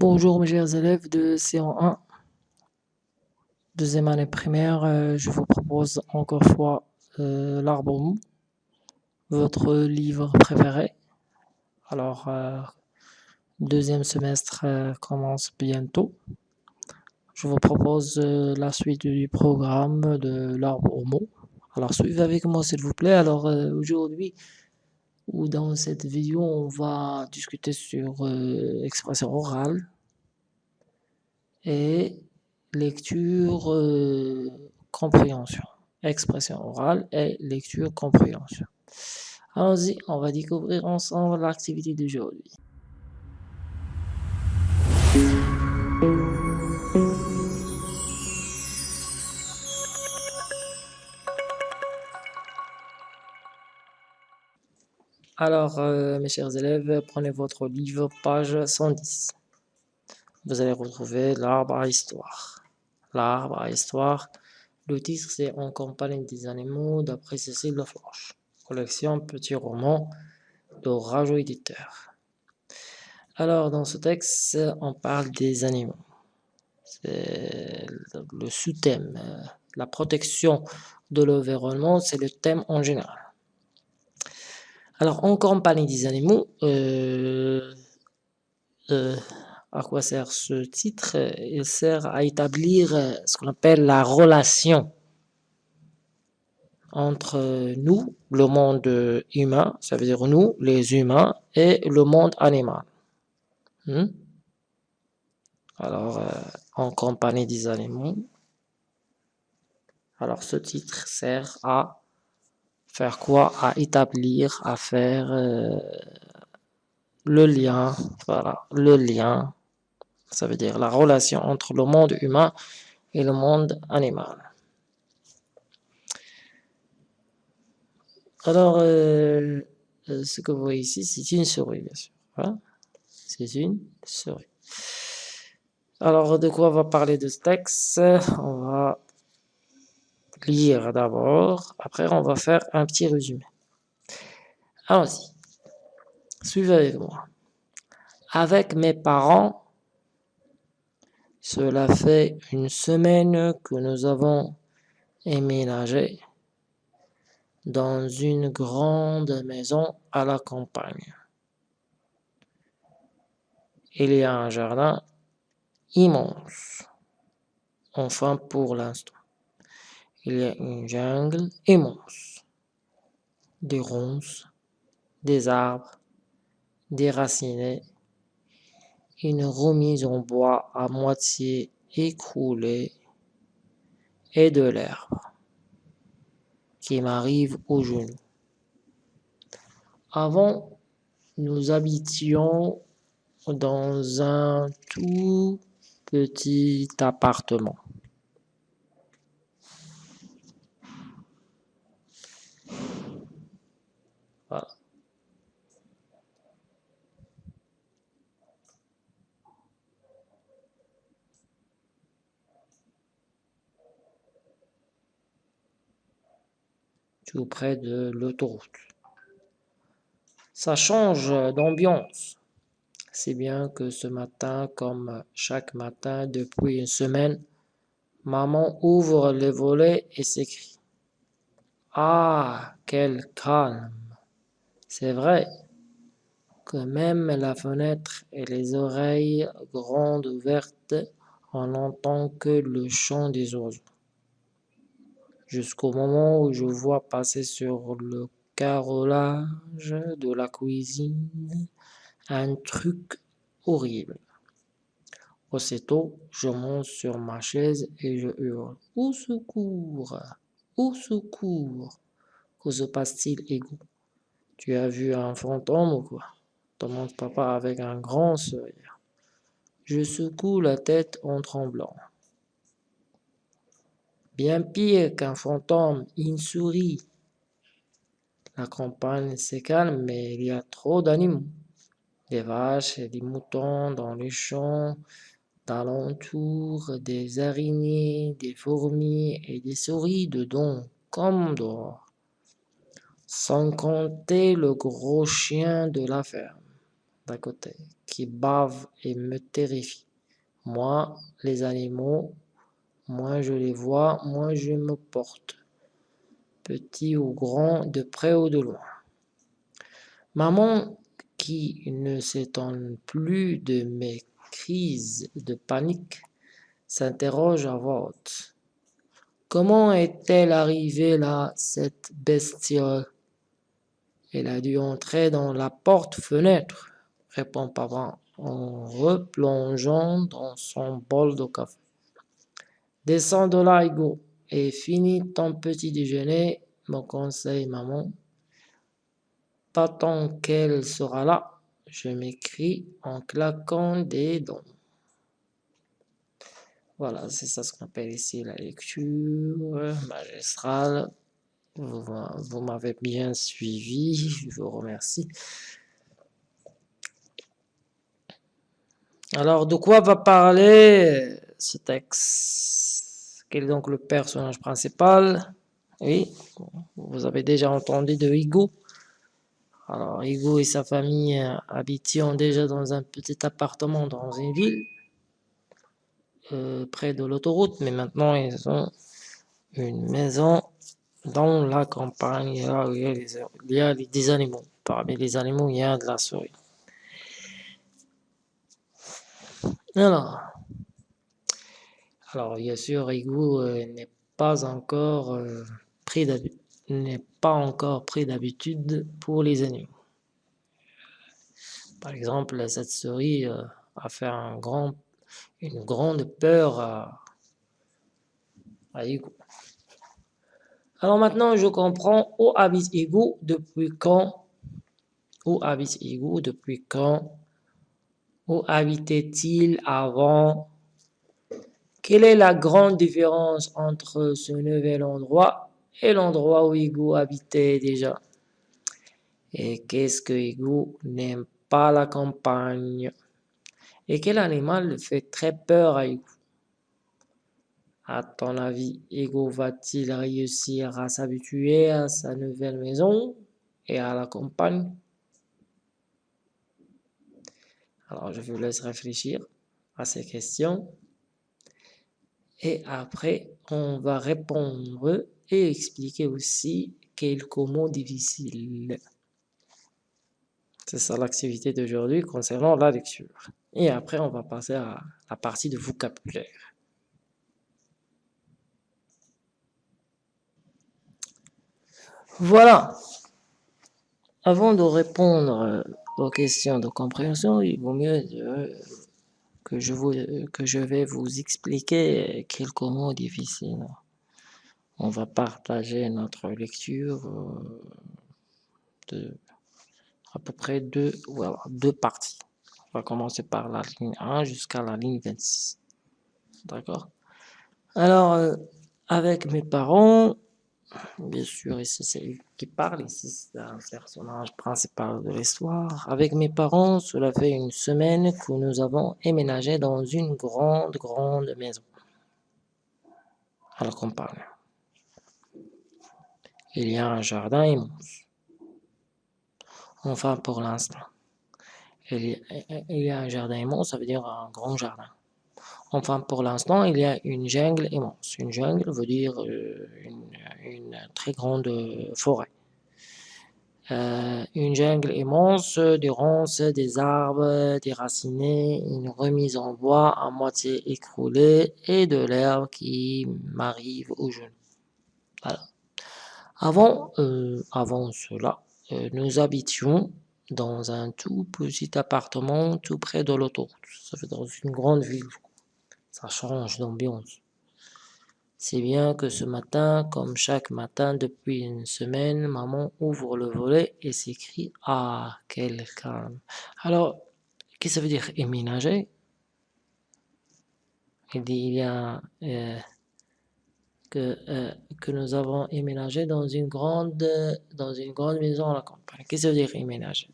Bonjour mes chers élèves de C1, deuxième année primaire, euh, je vous propose encore fois euh, l'arbre mou, votre livre préféré. Alors, euh, deuxième semestre commence bientôt. Je vous propose la suite du programme de l'arbre mot. Alors suivez avec moi s'il vous plaît. Alors aujourd'hui, ou dans cette vidéo, on va discuter sur euh, expression orale et lecture euh, compréhension. Expression orale et lecture compréhension. Allons-y, on va découvrir ensemble l'activité d'aujourd'hui. Alors, euh, mes chers élèves, prenez votre livre, page 110. Vous allez retrouver l'arbre à histoire. L'arbre à histoire, le titre c'est En compagnie des animaux d'après Cécile Leflanche. Collection Petit roman de Rajo Éditeur. Alors, dans ce texte, on parle des animaux. C'est le sous-thème. La protection de l'environnement, c'est le thème en général. Alors, en compagnie des animaux, euh, euh, à quoi sert ce titre? Il sert à établir euh, ce qu'on appelle la relation entre nous, le monde humain, ça veut dire nous, les humains, et le monde animal. Hmm? Alors, en compagnie des animaux, alors ce titre sert à faire quoi? À établir, à faire euh, le lien, voilà, le lien, ça veut dire la relation entre le monde humain et le monde animal. Alors, euh, euh, ce que vous voyez ici, c'est une souris, bien sûr. C'est une souris. Alors, de quoi on va parler de ce texte? On va lire d'abord, après on va faire un petit résumé. Allons-y, suivez avec moi. Avec mes parents, cela fait une semaine que nous avons éménagé dans une grande maison à la campagne. Il y a un jardin immense, enfin pour l'instant il y a une jungle immense, des ronces, des arbres, des racines, une remise en bois à moitié écroulée et de l'herbe qui m'arrive aux genoux. Avant, nous habitions dans un tout petit appartement. Tout près de l'autoroute. Ça change d'ambiance. C'est bien que ce matin, comme chaque matin depuis une semaine, maman ouvre les volets et s'écrie. Ah, quel calme C'est vrai que même la fenêtre et les oreilles grandes ouvertes, on n'entend que le chant des oiseaux jusqu'au moment où je vois passer sur le carrelage de la cuisine un truc horrible. Aussitôt, je monte sur ma chaise et je hurle « Au secours Au secours Que se passe-t-il, Ego Tu as vu un fantôme ou quoi ?» demande papa avec un grand sourire. Je secoue la tête en tremblant. Bien pire qu'un fantôme, une souris. La campagne c'est calme, mais il y a trop d'animaux. Des vaches et des moutons dans les champs, d'alentour, des araignées, des fourmis et des souris dedans, comme dehors. Sans compter le gros chien de la ferme, d'à côté, qui bave et me terrifie. Moi, les animaux, moins je les vois, moins je me porte. Petit ou grand, de près ou de loin. Maman, qui ne s'étonne plus de mes crises de panique, s'interroge à voix haute. Comment est-elle arrivée là, cette bestiole? Elle a dû entrer dans la porte-fenêtre, répond papa en replongeant dans son bol de café. Descends de là, Hugo, et finis ton petit déjeuner, me conseille maman. Pas tant qu'elle sera là, je m'écris en claquant des dents. Voilà, c'est ça ce qu'on appelle ici la lecture magistrale. Vous, m'avez bien suivi, je vous remercie. Alors, de quoi va parler ce texte Quel est donc le personnage principal? Oui, vous avez déjà entendu de Hugo. Alors, Hugo et sa famille habitaient déjà dans un petit appartement dans une ville. Euh, près de l'autoroute, mais maintenant ils ont une maison dans la campagne, il y a, des animaux. Parmi les animaux, il y a de la souris. Alors, alors bien sûr, Igou euh, n'est pas encore euh, pris d'habitude pour les animaux. Par exemple, cette souris a fait une grande peur à, à Alors maintenant, je comprends où habite Hugo depuis quand Où habite depuis quand Où habitait-il avant Quelle est la grande différence entre ce nouvel endroit et l'endroit où Hugo habitait déjà? Et qu'est-ce que Hugo n'aime pas la campagne? Et quel animal fait très peur à Hugo À ton avis, Hugo va-t-il réussir à s'habituer à sa nouvelle maison et à la campagne? Alors, je vous laisse réfléchir à ces questions. Et après, on va répondre et expliquer aussi quelques mots difficiles. C'est ça l'activité d'aujourd'hui concernant la lecture. Et après, on va passer à la partie de vocabulaire. Voilà. Avant de répondre aux questions de compréhension, il vaut mieux que, je vous, que je vais vous expliquer quelques mots difficiles. On va partager notre lecture euh, de à peu près deux, voilà, deux parties. On va commencer par la ligne 1 jusqu'à la ligne 26. D'accord? Alors, euh, avec mes parents, bien sûr, ici c'est qui parle, ici c'est un personnage principal de l'histoire. Avec mes parents, cela fait une semaine que nous avons éménagé dans une grande, grande maison. À la campagne. Il y a un jardin immense. Enfin, pour l'instant. Il, y a un jardin immense, ça veut dire un grand jardin. Enfin, pour l'instant, il y a une jungle immense. Une jungle veut dire euh, une, très grande forêt. Euh, une jungle immense, des ronces, des arbres déracinés, une remise en bois à moitié écroulée et de l'herbe qui m'arrive aux genoux. Avant, euh, avant cela, euh, nous habitions dans un tout petit appartement tout près de l'autoroute. Ça fait dans une grande ville. Ça change d'ambiance. C'est bien que ce matin, comme chaque matin depuis une semaine, maman ouvre le volet et s'écrie « Ah, quel calme !» Alors, qu'est-ce que ça veut dire éménager? Il dit il y a euh, que, euh, que nous avons éménagé dans une grande, dans une grande maison à la campagne. Qu'est-ce que ça veut dire éménager?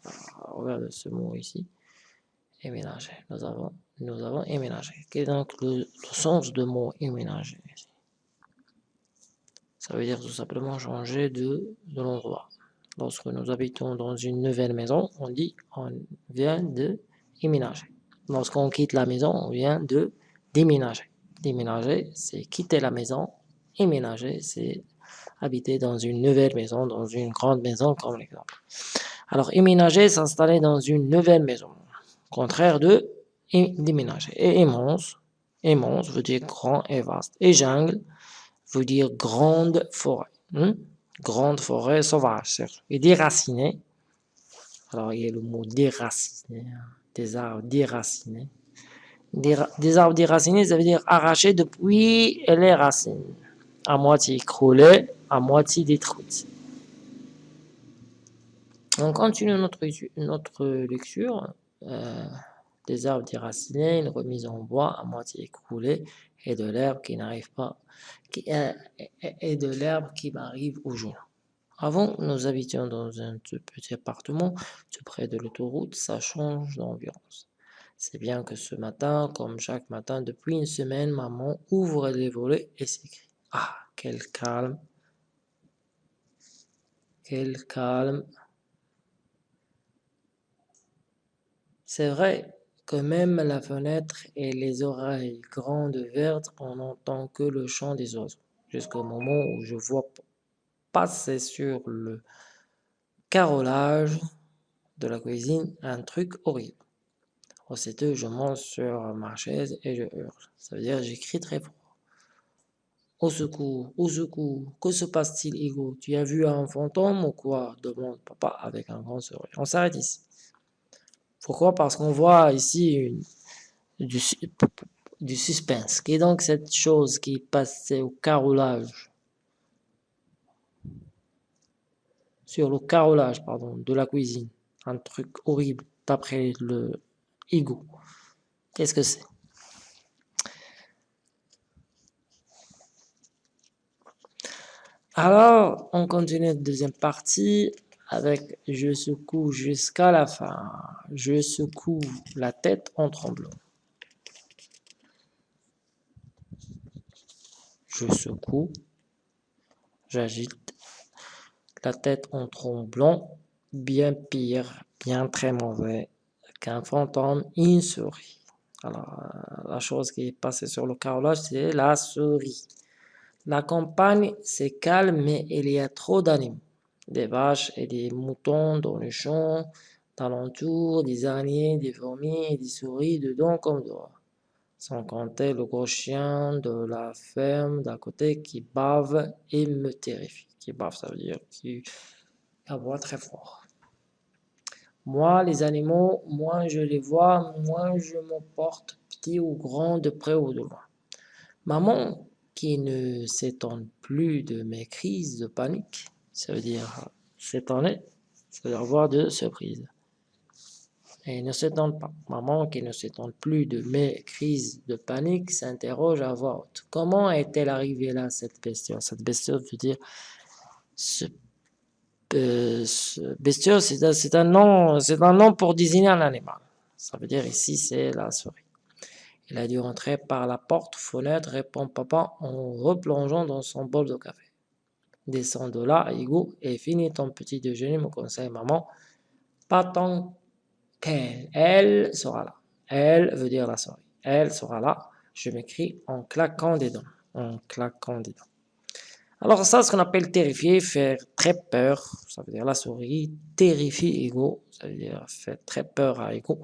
Regarde ce mot ici. Éménager. Nous avons, nous avons éménagé. Quel est donc le, sens de mot éménager Ça veut dire tout simplement changer de, de l'endroit. Lorsque nous habitons dans une nouvelle maison, on dit on vient de Éménager. Lorsqu'on quitte la maison, on vient de déménager. Déménager, c'est quitter la maison. Éménager, c'est habiter dans une nouvelle maison, dans une grande maison, comme l'exemple. Alors, éménager, s'installer dans une nouvelle maison. Contraire de déménager. Et immense, immense veut dire grand et vaste. Et jungle veut dire grande forêt. Hmm? Grande forêt sauvage, Et déraciné, alors il y a le mot déraciné, hein. des arbres déracinés. Des, arbres déracinés, ça veut dire arrachés depuis les racines, à moitié écroulés, à moitié détruites. On continue notre, notre lecture. Euh, des arbres déracinés, une remise en bois à moitié écroulée et de l'herbe qui n'arrive pas, qui, et de l'herbe qui m'arrive au jour. Avant, nous habitions dans un petit appartement tout près de l'autoroute, ça change d'ambiance. C'est bien que ce matin, comme chaque matin depuis une semaine, maman ouvre les volets et s'écrie « Ah, quel calme Quel calme !» C'est vrai, que même la fenêtre et les oreilles grandes vertes, on n'entend que le chant des oiseaux, jusqu'au moment où je vois passer sur le carrelage de la cuisine un truc horrible. Aussitôt, je monte sur ma chaise et je hurle. Ça veut dire j'écris très fort. Au secours, au secours, que se passe-t-il, Hugo? Tu as vu un fantôme ou quoi demande papa avec un grand sourire. On s'arrête ici. Pourquoi? Parce qu'on voit ici du, suspense. Qui est donc cette chose qui passait au carrelage? Sur le carrelage, pardon, de la cuisine. Un truc horrible, d'après le ego. Qu'est-ce que c'est? Alors, on continue la deuxième partie je secoue jusqu'à la fin. Je secoue la tête en tremblant. Je secoue, j'agite la tête en tremblant, bien pire, bien très mauvais qu'un fantôme, une souris. Alors, la chose qui est passée sur le carrelage, c'est la souris. La campagne, c'est calme, mais il y a trop d'animaux des vaches et des moutons dans les champs d'alentour, des araignées, des fourmis et des souris dedans comme dehors. Sans compter le gros chien de la ferme d'à côté qui bave et me terrifie. Qui bave, ça veut dire qui aboie très fort. Moi, les animaux, moins je les vois, moins je m'en porte, petit ou grand, de près ou de loin. Maman, qui ne s'étonne plus de mes crises de panique, ça veut dire s'étonner, ça veut dire avoir de surprise. Et ne s'étonne pas. Maman, qui ne s'étonne plus de mes crises de panique, s'interroge à voix haute. Comment est-elle arrivée là, cette bestiole? Cette bestiole veut dire... Ce, euh, bestiole, c'est un, nom, un nom pour désigner un animal. Ça veut dire ici, c'est la souris. Il a dû rentrer par la porte, fenêtre, répond papa en replongeant dans son bol de café. Descends de là, Hugo, et finis ton petit déjeuner, me conseille maman. Pas tant qu'elle, elle sera là. Elle veut dire la souris. Elle sera là. Je m'écris en claquant des dents. En claquant des dents. Alors ça, ce qu'on appelle terrifier, faire très peur, ça veut dire la souris, terrifie Ego, ça veut dire faire très peur à Ego.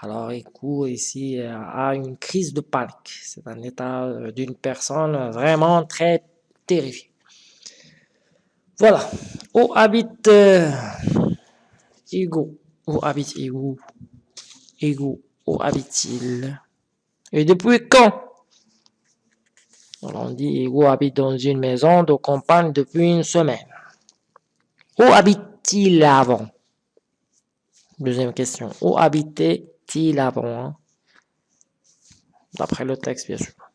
Alors Ego ici a une crise de panique, c'est un état d'une personne vraiment très terrifiée. Voilà. Où habite euh, Hugo? Où habite Hugo? Hugo, où habite-t-il? Et depuis quand? On dit Hugo habite dans une maison de campagne depuis une semaine. Où habite-t-il avant? Deuxième question. Où habitait-il avant hein? D'après le texte, bien sûr.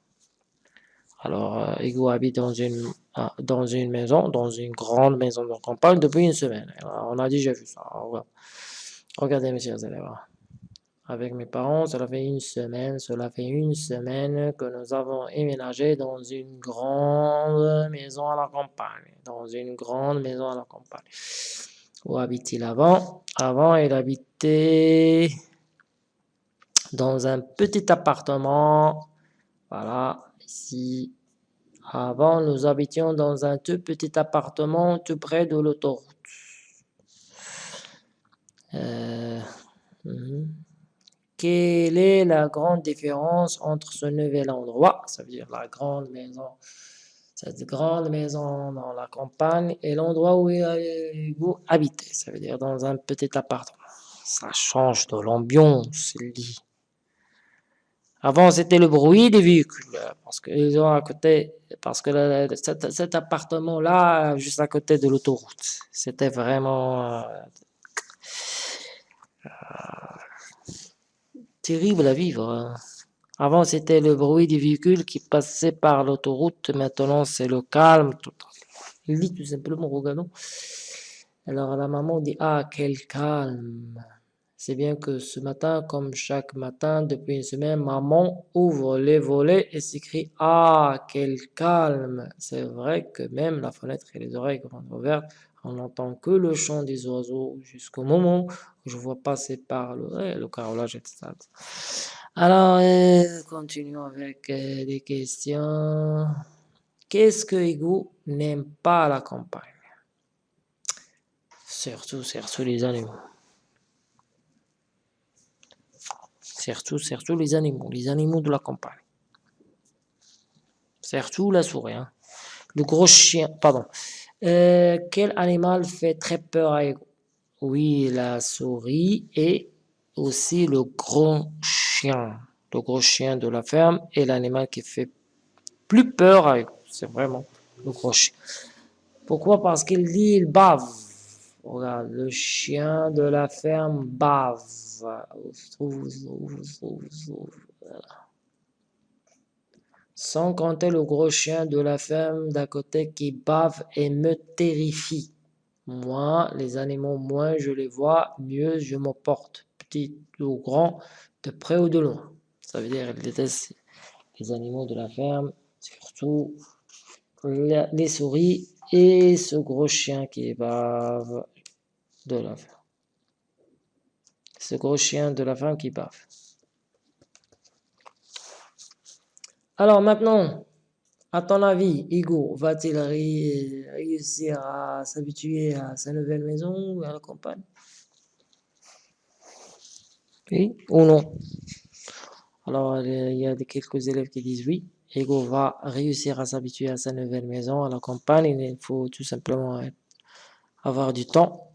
Alors, Hugo euh, habite dans une, ah, dans une maison, dans une grande maison de campagne depuis une semaine. on a déjà vu ça. regardez, mes chers élèves. Avec mes parents, cela fait une semaine, cela fait une semaine que nous avons éménagé dans une grande maison à la campagne. Dans une grande maison à la campagne. Où habite-t-il avant? Avant, il habitait dans un petit appartement. Voilà, Avant, nous habitions dans un tout petit appartement tout près de l'autoroute. Euh, mhm. Quelle est la grande différence entre ce nouvel endroit, ça veut dire la grande maison, cette grande maison dans la campagne, et l'endroit où vous habitez, ça veut dire dans un petit appartement? Ça change de l'ambiance, il dit. Avant, c'était le bruit des véhicules, parce qu'ils ont à côté, parce que cet, appartement-là, juste à côté de l'autoroute, c'était vraiment euh, terrible à vivre. Hein. Avant, c'était le bruit des véhicules qui passaient par l'autoroute. Maintenant, c'est le calme. Il dit tout simplement, regardons. Alors, la maman dit, ah, quel calme. C'est bien que ce matin, comme chaque matin depuis une semaine, maman ouvre les volets et s'écrie « Ah, quel calme !» C'est vrai que même la fenêtre et les oreilles grandes ouvertes, on n'entend que le chant des oiseaux jusqu'au moment où je vois passer par le, le carrelage, etc. Alors, euh, continuons avec euh, des questions. Qu'est-ce que Hugo n'aime pas à la campagne? Surtout, surtout les animaux. Surtout, surtout les animaux, les animaux de la campagne. Surtout la souris. Hein. Le gros chien, pardon. Euh, quel animal fait très peur à Ego? Oui, la souris et aussi le gros chien. Le gros chien de la ferme est l'animal qui fait plus peur à Ego. C'est vraiment le gros chien. Pourquoi? Parce qu'il dit il bave. Regarde, le chien de la ferme bave. Sans compter le gros chien de la ferme d'à côté qui bave et me terrifie. Moi, les animaux, moins je les vois, mieux je me porte. Petit ou grand, de près ou de loin. Ça veut dire qu'il déteste les animaux de la ferme, surtout les souris et ce gros chien qui bave de la ferme ce gros chien de la femme qui bave. Alors maintenant, à ton avis, Hugo va-t-il réussir à s'habituer à sa nouvelle maison ou à la campagne? Oui ou non? Alors, il y a quelques élèves qui disent oui. Hugo va réussir à s'habituer à sa nouvelle maison, à la campagne. Il faut tout simplement avoir du temps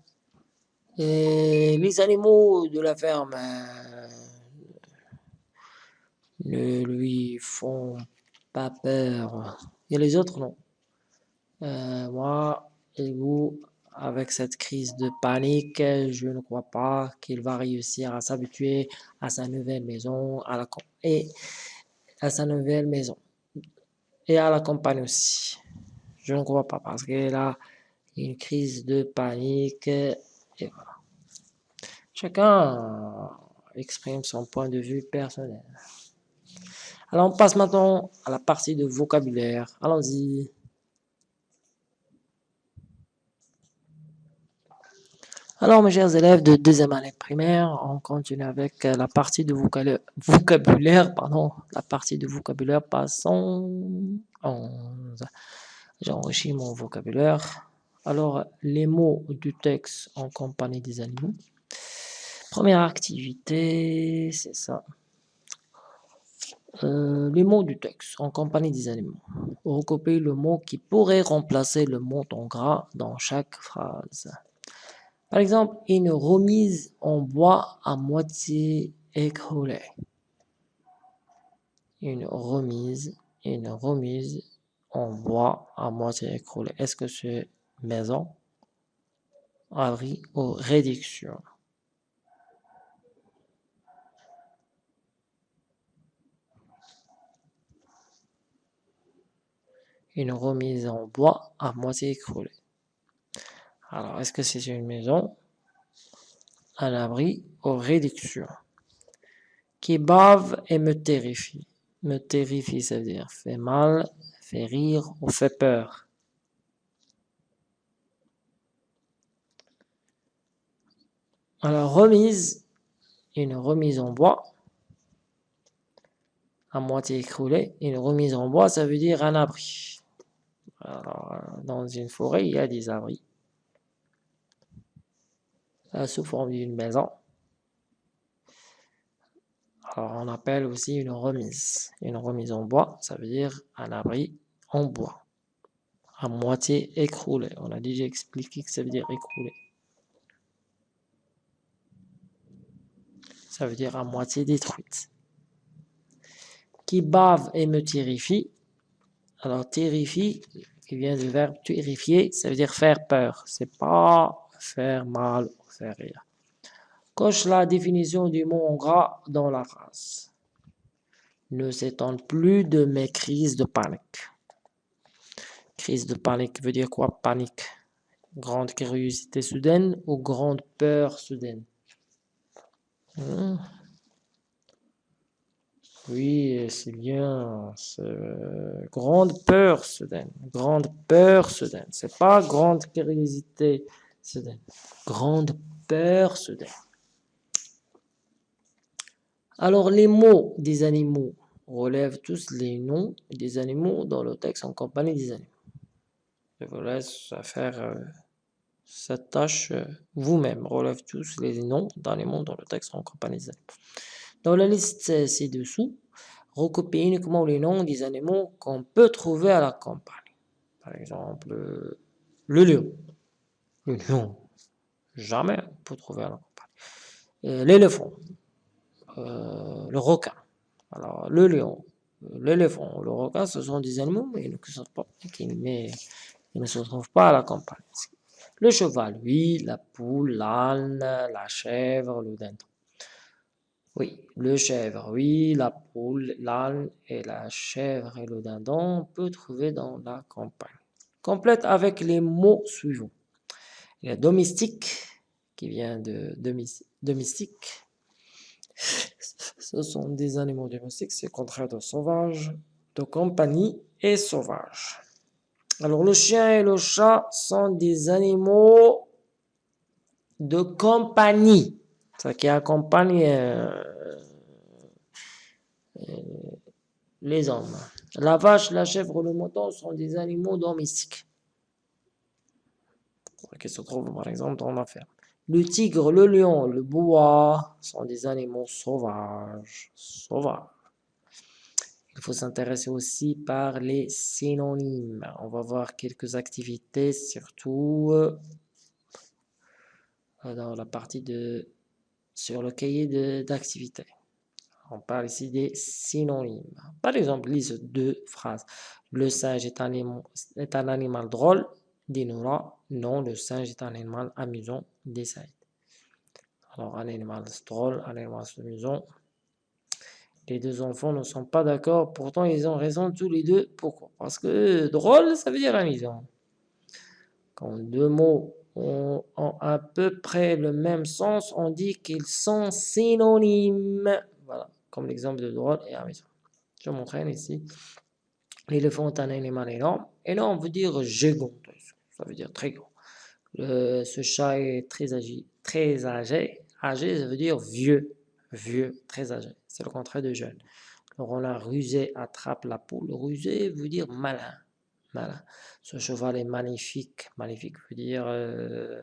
les animaux de la ferme euh, ne lui font pas peur. Et les autres, non. Euh, moi et vous, avec cette crise de panique, je ne crois pas qu'il va réussir à s'habituer à sa nouvelle maison, à la et à sa nouvelle maison et à la campagne aussi. Je ne crois pas parce qu'il a une crise de panique et voilà. Chacun exprime son point de vue personnel. Alors, on passe maintenant à la partie de vocabulaire. Allons-y. Alors, mes chers élèves de deuxième année primaire, on continue avec la partie de vocabulaire, pardon, la partie de vocabulaire passons 11. J'enrichis mon vocabulaire. Alors, les mots du texte en compagnie des animaux. Première activité, c'est ça. Euh, les mots du texte en compagnie des animaux. Recopiez le mot qui pourrait remplacer le mot en gras dans chaque phrase. Par exemple, une remise en bois à moitié écroulée. Une remise, une remise en bois à moitié écroulée. Est-ce que c'est maison, abri ou réduction une remise en bois à moitié écroulée. Alors, est-ce que c'est une maison, un abri ou réduction? Qui bave et me terrifie Me terrifie, ça veut dire fait mal, fait rire ou fait peur. Alors, remise, une remise en bois, à moitié écroulé. Une remise en bois, ça veut dire un abri. Alors, dans une forêt, il y a des abris. sous forme d'une maison. Alors, on appelle aussi une remise. Une remise en bois, ça veut dire un abri en bois. À moitié écroulé. On a déjà expliqué que ça veut dire écroulé. Ça veut dire à moitié détruite. Qui bave et me terrifie. Alors, terrifie, qui vient du verbe terrifier, ça veut dire faire peur. C'est pas faire mal ou faire rire. Coche la définition du mot en gras dans la phrase. Ne s'étonne plus de mes crises de panique. Crise de panique veut dire quoi? Panique. Grande curiosité soudaine ou grande peur soudaine? Oui, c'est bien. Grande peur soudaine. Grande peur soudaine. C'est pas grande curiosité soudaine. Grande peur soudaine. Alors, les mots des animaux relèvent tous les noms des animaux dans le texte en compagnie des animaux. Je vous laisse faire euh, cette tâche euh, vous-même. Relève tous les noms d'animaux dans le texte en animaux. Dans la liste euh, ci-dessous, recopiez uniquement les noms des animaux qu'on peut trouver à la campagne. Par exemple, le lion. Le lion, jamais on peut trouver à la campagne. L'éléphant, euh, le requin. Alors, le lion, l'éléphant, le requin, ce sont des animaux, mais qui ne, se trouvent pas à la campagne. Le cheval, oui, la poule, l'âne, la chèvre, le dindon. Oui, le chèvre, oui, la poule, l'âne et la chèvre et le dindon, on peut trouver dans la campagne. Complète avec les mots suivants. Il y domestique, qui vient de domestique, ce sont des animaux domestiques, c'est contraire de sauvage, de compagnie et sauvage. Alors le chien et le chat sont des animaux de compagnie, ça qui accompagne euh, euh, les hommes. La vache, la chèvre, le mouton sont des animaux domestiques qui se trouvent par exemple dans la. Le tigre, le lion, le bois sont des animaux sauvages. Sauvages. Il faut s'intéresser aussi par les synonymes. On va voir quelques activités, surtout euh, dans la partie de sur le cahier d'activités. On parle ici des synonymes. Par exemple, lise deux phrases. Le singe est un, est un animal drôle. Dinora, non, le singe est un animal amusant. Decide. Alors, un animal drôle, un animal amusant. Les deux enfants ne sont pas d'accord, pourtant ils ont raison tous les deux. Pourquoi? Parce que drôle, ça veut dire amusant. Quand deux mots ont, à peu près le même sens, on dit qu'ils sont synonymes. Voilà, comme l'exemple de drôle et amusant. Je m'entraîne ici. L'éléphant est un animal énorme. Énorme veut dire gigantesque, ça veut dire très grand ce chat est très âgé. Très âgé. Âgé, ça veut dire vieux. Vieux, très âgé. C'est le contraire de jeune. on a rusé attrape la poule. Rusé veut dire malin. Malin. Ce cheval est magnifique. Magnifique veut dire euh,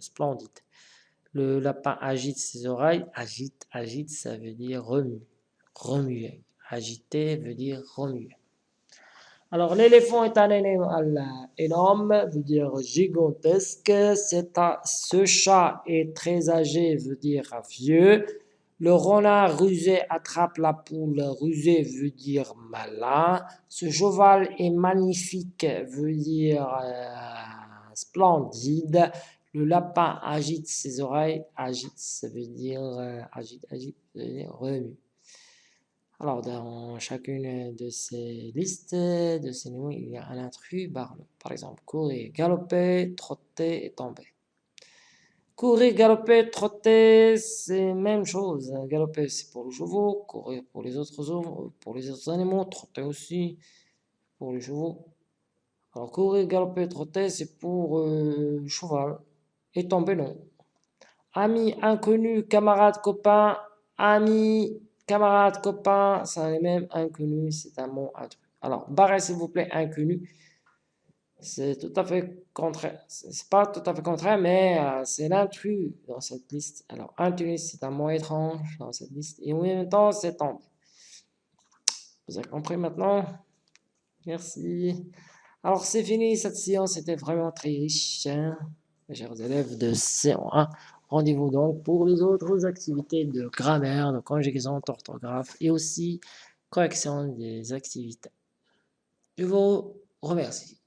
splendide. Le lapin agite ses oreilles. Agite, agite, ça veut dire remue. Remuer. Agiter veut dire remuer. Alors, l'éléphant est un animal énorme, veut dire gigantesque. ce chat est très âgé, veut dire vieux. Le renard rusé attrape la poule. Rusé veut dire malin. Ce cheval est magnifique, veut dire euh, splendide. Le lapin agite ses oreilles. Agite, ça veut dire euh, agite, agite, ça remue. Alors, dans chacune de ces listes, de ces noms, il y a un intrus. Par exemple, courir, galoper, trotter et tomber. Courir, galoper, trotter, c'est même chose. Galoper, c'est pour les chevaux, courir pour les autres pour les autres animaux, trotter aussi pour les chevaux. Alors, courir, galoper, trotter, c'est pour euh, cheval. Et tomber, non. Amis, inconnus, camarades, copains, amis, camarade, copain, c'est les mêmes. Inconnu, c'est un mot intrus. Alors, barrez s'il vous plaît, inconnu. C'est tout à fait contraire. C'est pas tout à fait contraire, mais euh, c'est l'intrus dans cette liste. Alors, inconnu, c'est un mot étrange dans cette liste. Et en même temps, c'est tendu. Vous avez compris maintenant? Merci. Alors, c'est fini, cette séance était vraiment très riche, hein, chers élèves de C1. Rendez-vous donc pour les autres activités de grammaire, de conjugaison, d'orthographe et aussi correction des activités. Je vous remercie.